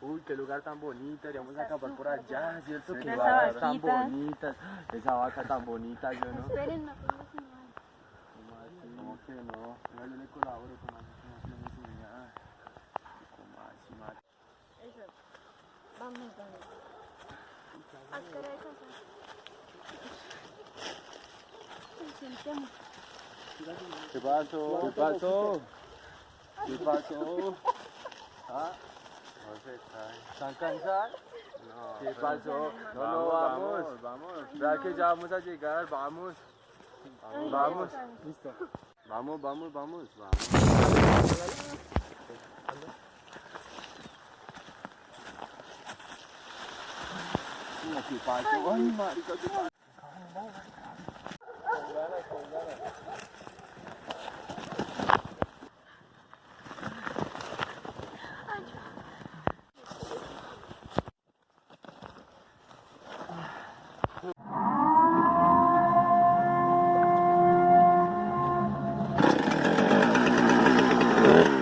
Uy, qué lugar tan bonito, deberíamos acabar por allá, ¿cierto? Sí, Qué vacas tan bonitas, esa vaca tan bonita, yo no. Esperen, no pongo señal. ¿Cómo así? ¿Cómo que no? Venga, yo le colaboro. ¿Cómo así? No me enseña. ¿Cómo así? Eso. Vamos, vamos. ¿Qué pasó? ¿Qué pasó? ¿Qué pasó? ¿Ah? No se cae. ¿Están cansados? No. ¿Qué pasó? No, no, vamos. Vamos, Vea que ya vamos a llegar, vamos. Vamos. ya Listo. Vamos, vamos, vamos, vamos. ¿Qué pasó? Ay, marica, ¿qué pasó? Uh-huh.